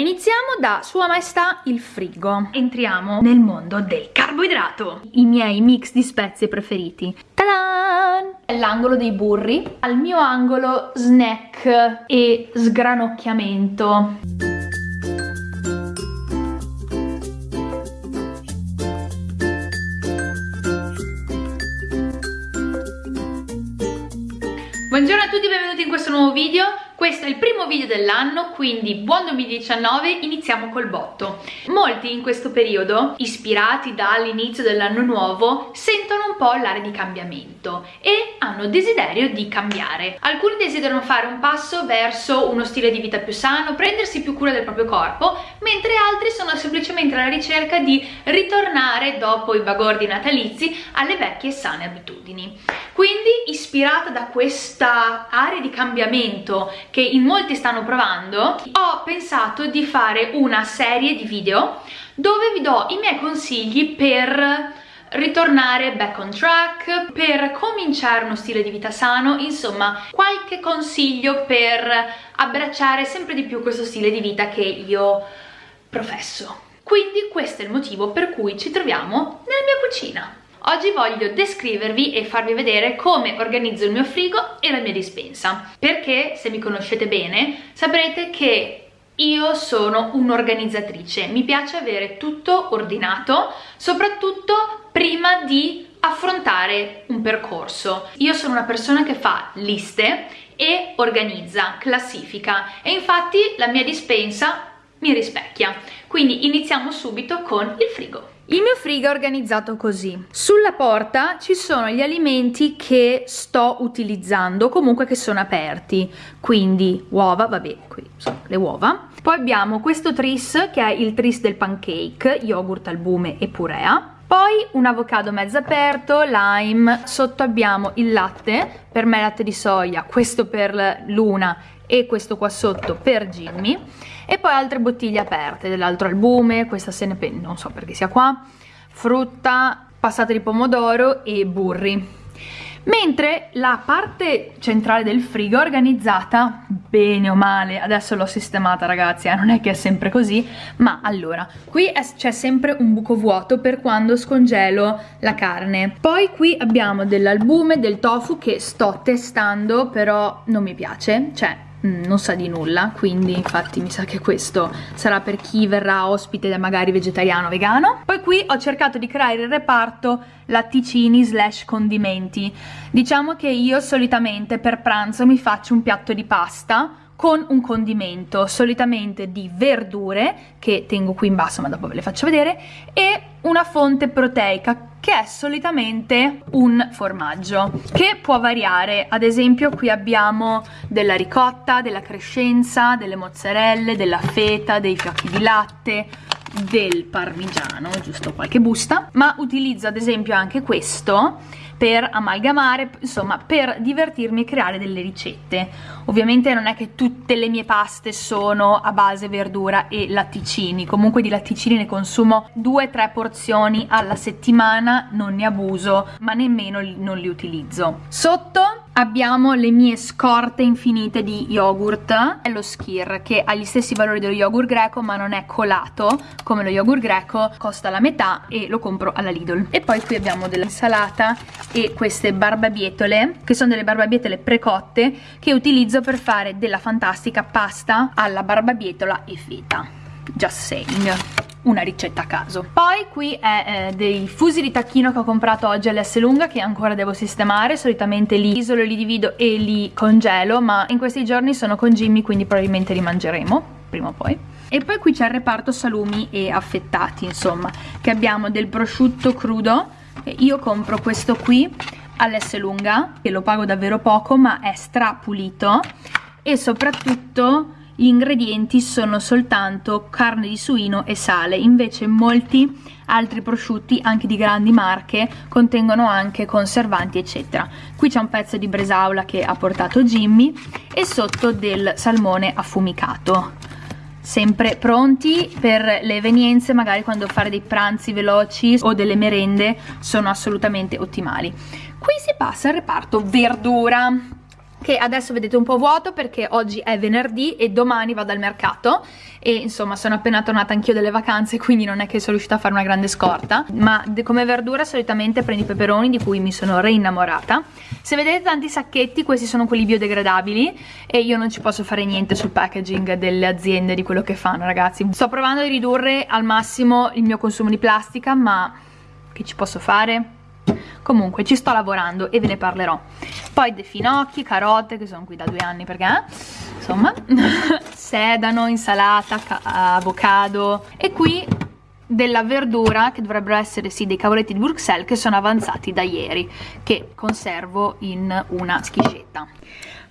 iniziamo da Sua Maestà il frigo. Entriamo nel mondo del carboidrato. I miei mix di spezie preferiti. Ta-da! L'angolo dei burri. Al mio angolo snack e sgranocchiamento. Buongiorno a tutti e benvenuti in questo nuovo video questo è il primo video dell'anno, quindi buon 2019, iniziamo col botto. Molti in questo periodo, ispirati dall'inizio dell'anno nuovo, sentono un po' l'area di cambiamento e hanno desiderio di cambiare. Alcuni desiderano fare un passo verso uno stile di vita più sano, prendersi più cura del proprio corpo, mentre altri sono semplicemente alla ricerca di ritornare dopo i bagordi natalizi alle vecchie e sane abitudini. Quindi, ispirata da questa area di cambiamento che in molti stanno provando, ho pensato di fare una serie di video dove vi do i miei consigli per ritornare back on track, per cominciare uno stile di vita sano, insomma qualche consiglio per abbracciare sempre di più questo stile di vita che io professo. Quindi questo è il motivo per cui ci troviamo nella mia cucina. Oggi voglio descrivervi e farvi vedere come organizzo il mio frigo e la mia dispensa, perché se mi conoscete bene saprete che io sono un'organizzatrice, mi piace avere tutto ordinato, soprattutto prima di affrontare un percorso. Io sono una persona che fa liste e organizza, classifica e infatti la mia dispensa mi rispecchia. Quindi iniziamo subito con il frigo. Il mio frigo è organizzato così. Sulla porta ci sono gli alimenti che sto utilizzando, comunque che sono aperti. Quindi uova, vabbè, qui sono le uova. Poi abbiamo questo tris che è il tris del pancake, yogurt, albume e purea. Poi un avocado mezzo aperto, lime, sotto abbiamo il latte, per me latte di soia, questo per Luna e questo qua sotto per Jimmy e poi altre bottiglie aperte dell'altro albume, questa se ne penna, non so perché sia qua, frutta, passata di pomodoro e burri. Mentre la parte centrale del frigo è organizzata bene o male, adesso l'ho sistemata ragazzi, eh, non è che è sempre così, ma allora, qui c'è sempre un buco vuoto per quando scongelo la carne. Poi qui abbiamo dell'albume, del tofu che sto testando, però non mi piace, cioè non sa di nulla quindi infatti mi sa che questo sarà per chi verrà ospite magari vegetariano o vegano. Poi qui ho cercato di creare il reparto latticini slash condimenti. Diciamo che io solitamente per pranzo mi faccio un piatto di pasta con un condimento solitamente di verdure che tengo qui in basso ma dopo ve le faccio vedere e una fonte proteica che è solitamente un formaggio che può variare. Ad esempio qui abbiamo della ricotta, della crescenza, delle mozzarelle, della feta, dei fiocchi di latte del parmigiano, giusto qualche busta. Ma utilizzo ad esempio anche questo per amalgamare, insomma per divertirmi e creare delle ricette. Ovviamente non è che tutte le mie paste sono a base verdura e latticini, comunque di latticini ne consumo 2-3 porzioni alla settimana, non ne abuso, ma nemmeno non li utilizzo. Sotto abbiamo le mie scorte infinite di yogurt. È lo skir che ha gli stessi valori dello yogurt greco ma non è colato come lo yogurt greco. Costa la metà e lo compro alla Lidl. E poi qui abbiamo dell'insalata e queste barbabietole che sono delle barbabietole precotte che utilizzo per fare della fantastica pasta alla barbabietola e feta just saying una ricetta a caso. Poi qui è eh, dei fusi di tacchino che ho comprato oggi all'S lunga che ancora devo sistemare. Solitamente li isolo, li divido e li congelo ma in questi giorni sono con Jimmy quindi probabilmente li mangeremo prima o poi. E poi qui c'è il reparto salumi e affettati insomma che abbiamo del prosciutto crudo. Io compro questo qui all'S lunga che lo pago davvero poco ma è strapulito. E soprattutto gli ingredienti sono soltanto carne di suino e sale, invece molti altri prosciutti, anche di grandi marche, contengono anche conservanti eccetera. Qui c'è un pezzo di bresaola che ha portato Jimmy e sotto del salmone affumicato. Sempre pronti per le evenienze magari quando fare dei pranzi veloci o delle merende sono assolutamente ottimali. Qui si passa al reparto verdura che adesso vedete un po' vuoto perché oggi è venerdì e domani vado al mercato. E insomma sono appena tornata anch'io dalle vacanze quindi non è che sono riuscita a fare una grande scorta. Ma come verdura solitamente prendo i peperoni di cui mi sono reinnamorata. Se vedete tanti sacchetti questi sono quelli biodegradabili e io non ci posso fare niente sul packaging delle aziende di quello che fanno ragazzi. Sto provando a ridurre al massimo il mio consumo di plastica ma che ci posso fare? Comunque ci sto lavorando e ve ne parlerò. Poi dei finocchi, carote che sono qui da due anni perché eh? insomma sedano, insalata, avocado. E qui della verdura che dovrebbero essere sì dei cavoletti di Bruxelles che sono avanzati da ieri che conservo in una schiscetta.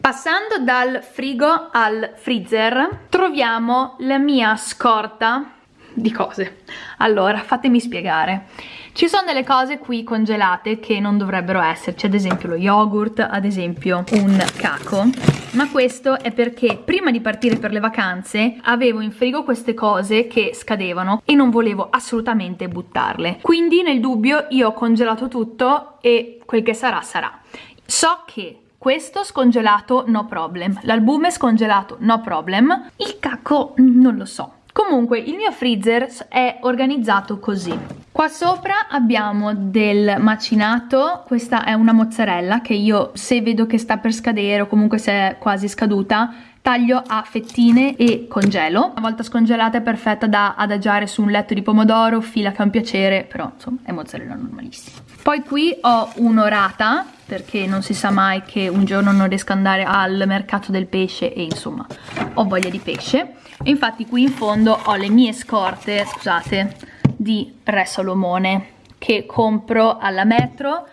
Passando dal frigo al freezer troviamo la mia scorta di cose allora fatemi spiegare ci sono delle cose qui congelate che non dovrebbero esserci, ad esempio lo yogurt, ad esempio un caco, ma questo è perché prima di partire per le vacanze avevo in frigo queste cose che scadevano e non volevo assolutamente buttarle. Quindi nel dubbio io ho congelato tutto e quel che sarà sarà. So che questo scongelato no problem, l'albume scongelato no problem, il caco non lo so. Comunque il mio freezer è organizzato così. Qua sopra abbiamo del macinato, questa è una mozzarella che io se vedo che sta per scadere o comunque se è quasi scaduta taglio a fettine e congelo. Una volta scongelata è perfetta da adagiare su un letto di pomodoro, fila che è un piacere, però insomma è mozzarella normalissima. Poi qui ho un'orata, perché non si sa mai che un giorno non riesco ad andare al mercato del pesce e insomma ho voglia di pesce e infatti qui in fondo ho le mie scorte scusate di Re Solomone che compro alla metro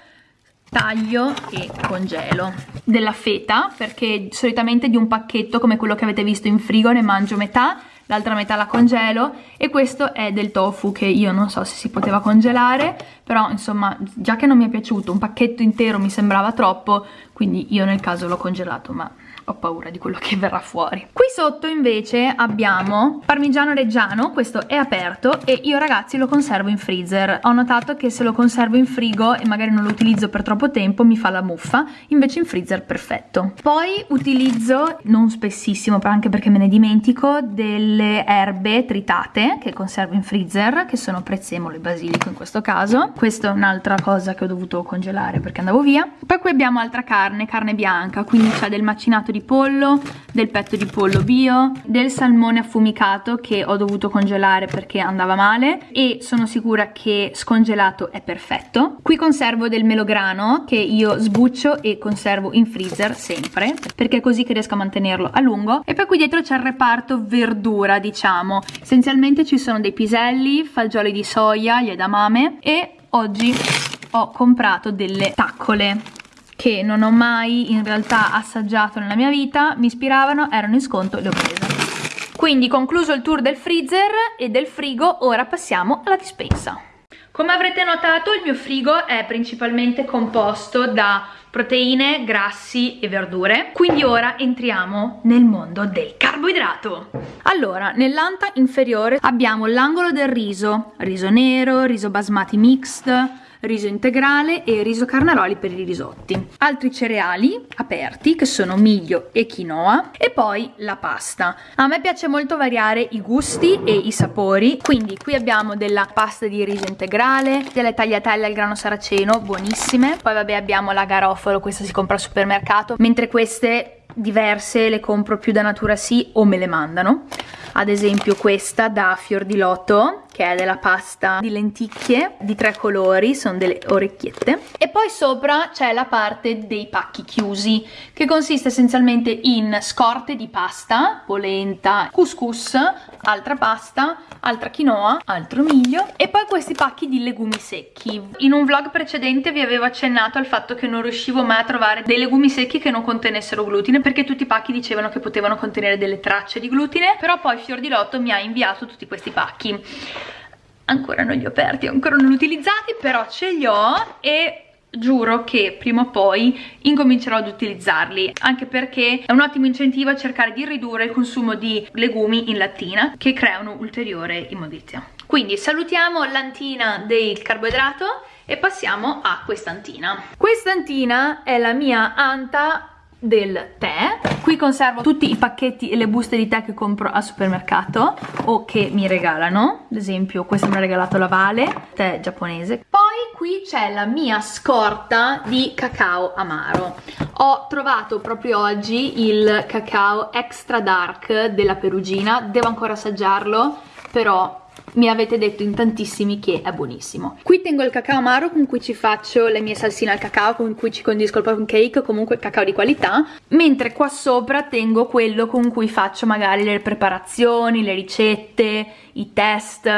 taglio e congelo. Della feta perché solitamente di un pacchetto come quello che avete visto in frigo ne mangio metà l'altra metà la congelo e questo è del tofu che io non so se si poteva congelare però insomma già che non mi è piaciuto un pacchetto intero mi sembrava troppo quindi io nel caso l'ho congelato ma ho paura di quello che verrà fuori. Qui sotto invece abbiamo parmigiano reggiano questo è aperto e io ragazzi lo conservo in freezer. Ho notato che se lo conservo in frigo e magari non lo utilizzo per troppo tempo mi fa la muffa. Invece in freezer perfetto. Poi utilizzo non spessissimo anche perché me ne dimentico delle erbe tritate che conservo in freezer che sono prezzemolo e basilico in questo caso. Questa è un'altra cosa che ho dovuto congelare perché andavo via. Poi qui abbiamo altra carne carne bianca. Quindi c'è del macinato di pollo, del petto di pollo bio, del salmone affumicato che ho dovuto congelare perché andava male e sono sicura che scongelato è perfetto. Qui conservo del melograno che io sbuccio e conservo in freezer sempre perché è così che riesco a mantenerlo a lungo e poi qui dietro c'è il reparto verdura diciamo. Essenzialmente ci sono dei piselli, fagioli di soia, gli edamame e oggi ho comprato delle taccole che non ho mai in realtà assaggiato nella mia vita, mi ispiravano, erano in sconto le ho prese. Quindi concluso il tour del freezer e del frigo, ora passiamo alla dispensa. Come avrete notato il mio frigo è principalmente composto da proteine, grassi e verdure quindi ora entriamo nel mondo del carboidrato allora nell'anta inferiore abbiamo l'angolo del riso riso nero, riso basmati mixed riso integrale e riso carnaroli per i risotti. Altri cereali aperti che sono miglio e quinoa e poi la pasta. A me piace molto variare i gusti e i sapori, quindi qui abbiamo della pasta di riso integrale, delle tagliatelle al grano saraceno, buonissime. Poi vabbè abbiamo la garofalo, questa si compra al supermercato, mentre queste diverse le compro più da natura sì o me le mandano ad esempio questa da fior di loto che è della pasta di lenticchie di tre colori, sono delle orecchiette e poi sopra c'è la parte dei pacchi chiusi che consiste essenzialmente in scorte di pasta, polenta, couscous, altra pasta, altra quinoa, altro miglio e poi questi pacchi di legumi secchi. In un vlog precedente vi avevo accennato al fatto che non riuscivo mai a trovare dei legumi secchi che non contenessero glutine perché tutti i pacchi dicevano che potevano contenere delle tracce di glutine però poi Fior di Lotto mi ha inviato tutti questi pacchi ancora non li ho aperti, ancora non li ho utilizzati però ce li ho e giuro che prima o poi incomincerò ad utilizzarli anche perché è un ottimo incentivo a cercare di ridurre il consumo di legumi in lattina che creano ulteriore immondizia. Quindi salutiamo l'antina del carboidrato e passiamo a quest'antina. Quest'antina è la mia anta del tè qui conservo tutti i pacchetti e le buste di tè che compro al supermercato o che mi regalano. Ad esempio questo mi ha regalato la Vale tè giapponese. Poi qui c'è la mia scorta di cacao amaro. Ho trovato proprio oggi il cacao extra dark della Perugina. Devo ancora assaggiarlo però mi avete detto in tantissimi che è buonissimo. Qui tengo il cacao amaro con cui ci faccio le mie salsine al cacao con cui ci condisco il pancake comunque cacao di qualità. Mentre qua sopra tengo quello con cui faccio magari le preparazioni le ricette i test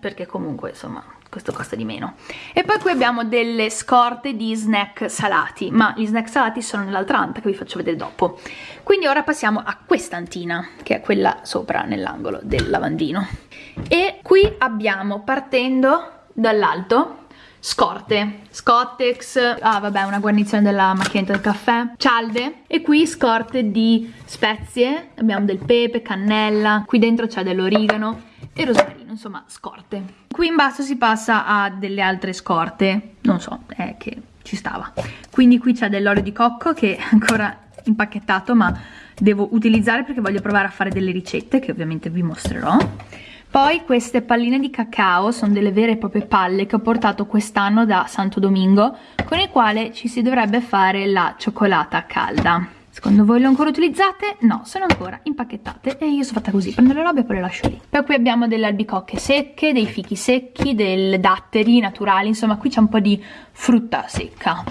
perché comunque insomma questo costa di meno. E poi qui abbiamo delle scorte di snack salati ma gli snack salati sono nell'altra anta che vi faccio vedere dopo. Quindi ora passiamo a questa antina che è quella sopra nell'angolo del lavandino e qui abbiamo partendo dall'alto scorte, Scottex, ah vabbè una guarnizione della macchinetta del caffè, cialde. E qui scorte di spezie, abbiamo del pepe, cannella, qui dentro c'è dell'origano e rosmarino, insomma scorte. Qui in basso si passa a delle altre scorte, non so, è che ci stava. Quindi qui c'è dell'olio di cocco che è ancora impacchettato ma devo utilizzare perché voglio provare a fare delle ricette che ovviamente vi mostrerò poi queste palline di cacao sono delle vere e proprie palle che ho portato quest'anno da Santo Domingo con il quale ci si dovrebbe fare la cioccolata calda Secondo voi le ho ancora utilizzate? No, sono ancora impacchettate e io sono fatta così, prendo le robe e poi le lascio lì. Poi qui abbiamo delle albicocche secche, dei fichi secchi, dei datteri naturali, insomma qui c'è un po' di frutta secca.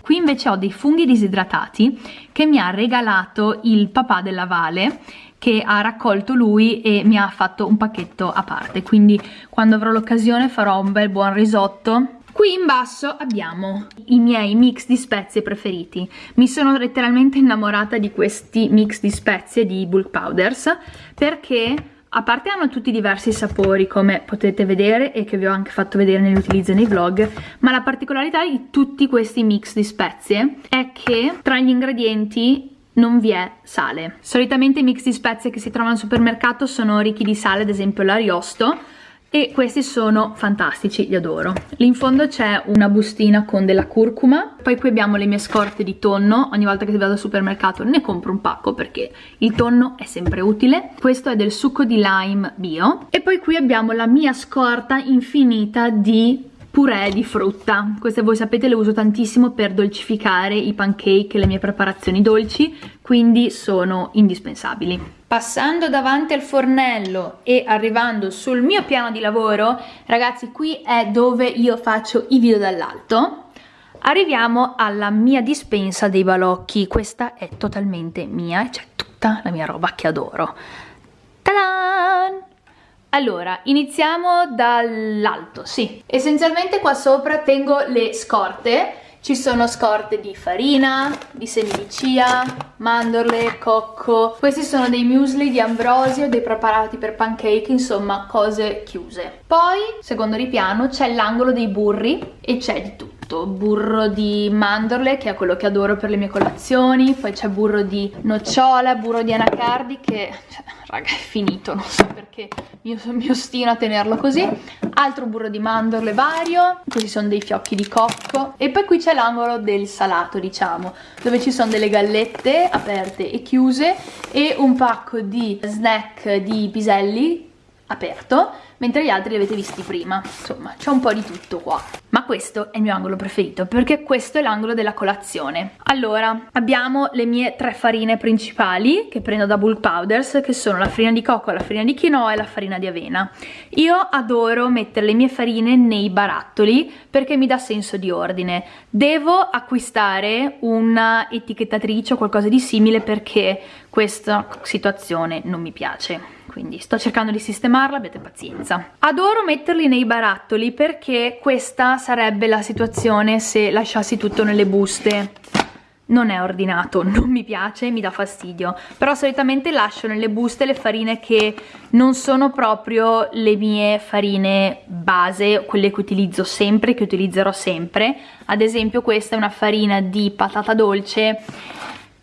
Qui invece ho dei funghi disidratati che mi ha regalato il papà della Vale che ha raccolto lui e mi ha fatto un pacchetto a parte quindi quando avrò l'occasione farò un bel buon risotto Qui in basso abbiamo i miei mix di spezie preferiti. Mi sono letteralmente innamorata di questi mix di spezie di bulk powders perché a parte hanno tutti diversi sapori come potete vedere e che vi ho anche fatto vedere nell'utilizzo nei vlog ma la particolarità di tutti questi mix di spezie è che tra gli ingredienti non vi è sale. Solitamente i mix di spezie che si trovano al supermercato sono ricchi di sale, ad esempio l'ariosto, e questi sono fantastici, li adoro. Lì in fondo c'è una bustina con della curcuma, poi qui abbiamo le mie scorte di tonno, ogni volta che vado al supermercato ne compro un pacco perché il tonno è sempre utile. Questo è del succo di lime bio e poi qui abbiamo la mia scorta infinita di purè di frutta. Queste voi sapete le uso tantissimo per dolcificare i pancake e le mie preparazioni dolci quindi sono indispensabili. Passando davanti al fornello e arrivando sul mio piano di lavoro ragazzi qui è dove io faccio i video dall'alto. Arriviamo alla mia dispensa dei balocchi. Questa è totalmente mia c'è tutta la mia roba che adoro. Ta-da! Allora, iniziamo dall'alto, sì. Essenzialmente qua sopra tengo le scorte. Ci sono scorte di farina, di semi di chia, mandorle, cocco. Questi sono dei muesli di ambrosio, dei preparati per pancake, insomma cose chiuse. Poi, secondo ripiano, c'è l'angolo dei burri e c'è di tutto burro di mandorle che è quello che adoro per le mie colazioni. Poi c'è burro di nocciola, burro di anacardi che cioè, raga è finito non so perché io mi ostino a tenerlo così. Altro burro di mandorle vario questi sono dei fiocchi di cocco. E poi qui c'è l'angolo del salato diciamo dove ci sono delle gallette aperte e chiuse e un pacco di snack di piselli aperto mentre gli altri li avete visti prima. Insomma c'è un po' di tutto qua. Ma questo è il mio angolo preferito perché questo è l'angolo della colazione. Allora abbiamo le mie tre farine principali che prendo da bulk powders che sono la farina di cocco, la farina di quinoa e la farina di avena. Io adoro mettere le mie farine nei barattoli perché mi dà senso di ordine. Devo acquistare una etichettatrice o qualcosa di simile perché questa situazione non mi piace. Quindi sto cercando di sistemarla, abbiate pazienza. Adoro metterli nei barattoli perché questa sarebbe la situazione se lasciassi tutto nelle buste. Non è ordinato, non mi piace, mi dà fastidio. Però solitamente lascio nelle buste le farine che non sono proprio le mie farine base, quelle che utilizzo sempre, che utilizzerò sempre. Ad esempio questa è una farina di patata dolce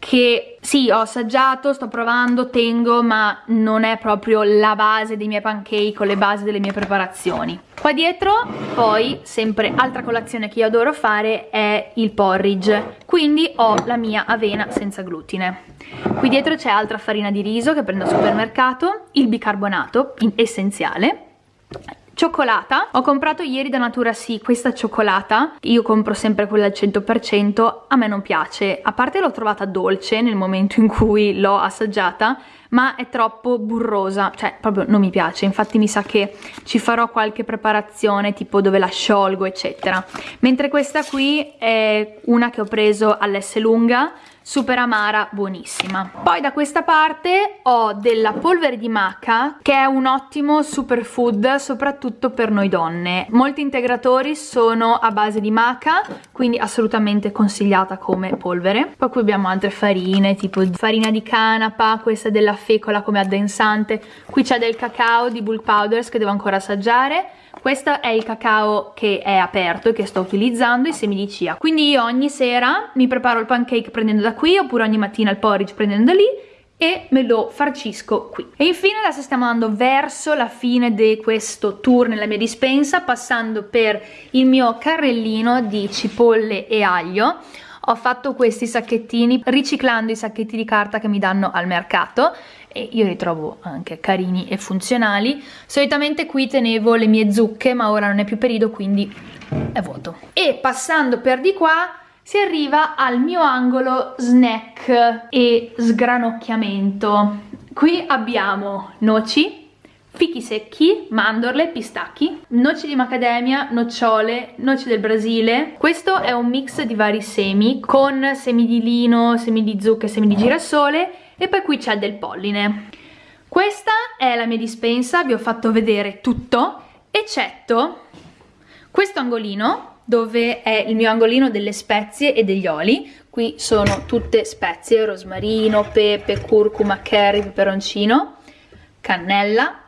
che sì, ho assaggiato, sto provando, tengo, ma non è proprio la base dei miei pancake o le basi delle mie preparazioni. Qua dietro, poi, sempre altra colazione che io adoro fare è il porridge, quindi ho la mia avena senza glutine. Qui dietro c'è altra farina di riso che prendo al supermercato, il bicarbonato, essenziale, Cioccolata, ho comprato ieri da Natura Sì questa cioccolata, io compro sempre quella al 100%, a me non piace, a parte l'ho trovata dolce nel momento in cui l'ho assaggiata, ma è troppo burrosa, cioè proprio non mi piace, infatti mi sa che ci farò qualche preparazione tipo dove la sciolgo eccetera, mentre questa qui è una che ho preso all'S lunga, super amara, buonissima. Poi da questa parte ho della polvere di maca che è un ottimo superfood soprattutto per noi donne. Molti integratori sono a base di maca, quindi assolutamente consigliata come polvere. Poi qui abbiamo altre farine, tipo farina di canapa, questa della fecola come addensante. Qui c'è del cacao di bulk powders che devo ancora assaggiare questo è il cacao che è aperto e che sto utilizzando, i semi di chia. Quindi io ogni sera mi preparo il pancake prendendo da qui, oppure ogni mattina il porridge prendendo lì, e me lo farcisco qui. E infine adesso stiamo andando verso la fine di questo tour nella mia dispensa, passando per il mio carrellino di cipolle e aglio. Ho fatto questi sacchettini riciclando i sacchetti di carta che mi danno al mercato e io li trovo anche carini e funzionali. Solitamente qui tenevo le mie zucche ma ora non è più periodo quindi è vuoto. E passando per di qua si arriva al mio angolo snack e sgranocchiamento qui abbiamo noci fichi secchi, mandorle, pistacchi, noci di macadamia, nocciole, noci del Brasile. Questo è un mix di vari semi con semi di lino, semi di zucca semi di girasole e poi qui c'è del polline. Questa è la mia dispensa, vi ho fatto vedere tutto, eccetto questo angolino dove è il mio angolino delle spezie e degli oli. Qui sono tutte spezie, rosmarino, pepe, curcuma, curry, peperoncino, cannella,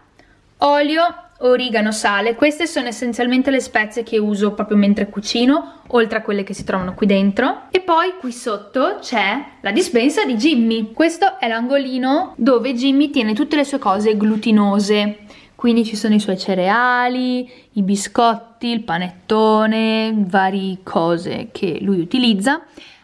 olio, origano, sale. Queste sono essenzialmente le spezie che uso proprio mentre cucino, oltre a quelle che si trovano qui dentro. E poi qui sotto c'è la dispensa di Jimmy. Questo è l'angolino dove Jimmy tiene tutte le sue cose glutinose. Quindi ci sono i suoi cereali, i biscotti, il panettone, varie cose che lui utilizza.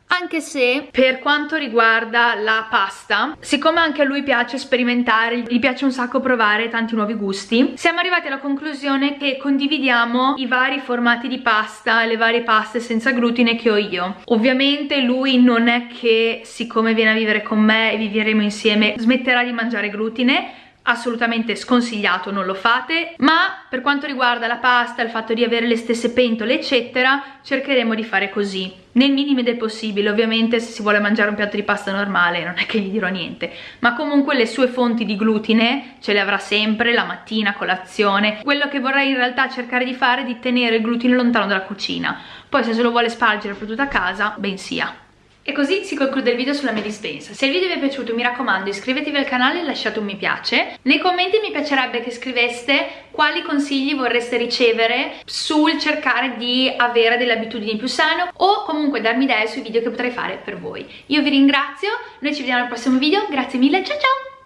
Anche se per quanto riguarda la pasta siccome anche a lui piace sperimentare gli piace un sacco provare tanti nuovi gusti siamo arrivati alla conclusione che condividiamo i vari formati di pasta le varie paste senza glutine che ho io. Ovviamente lui non è che siccome viene a vivere con me e vivremo insieme smetterà di mangiare glutine assolutamente sconsigliato, non lo fate, ma per quanto riguarda la pasta, il fatto di avere le stesse pentole eccetera, cercheremo di fare così, nel minimo del possibile, ovviamente se si vuole mangiare un piatto di pasta normale non è che gli dirò niente, ma comunque le sue fonti di glutine ce le avrà sempre, la mattina, colazione, quello che vorrei in realtà cercare di fare è di tenere il glutine lontano dalla cucina, poi se se lo vuole spargere per tutta casa, ben sia. E così si conclude il video sulla mia dispensa. Se il video vi è piaciuto mi raccomando iscrivetevi al canale e lasciate un mi piace. Nei commenti mi piacerebbe che scriveste quali consigli vorreste ricevere sul cercare di avere delle abitudini più sane o comunque darmi idee sui video che potrei fare per voi. Io vi ringrazio, noi ci vediamo al prossimo video, grazie mille, ciao ciao!